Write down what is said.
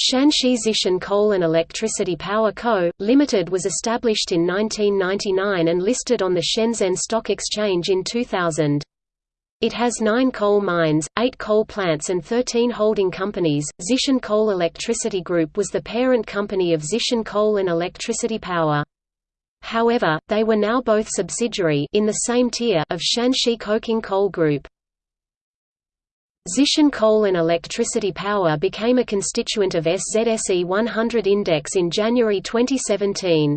Shanxi Zhicheng Coal and Electricity Power Co., Limited was established in 1999 and listed on the Shenzhen Stock Exchange in 2000. It has nine coal mines, eight coal plants and 13 holding companies. Zhicheng Coal Electricity Group was the parent company of Zhicheng Coal and Electricity Power. However, they were now both subsidiary in the same tier of Shanxi Coking Coal Group. Zhicheng Coal and Electricity Power became a constituent of SZSE 100 Index in January 2017.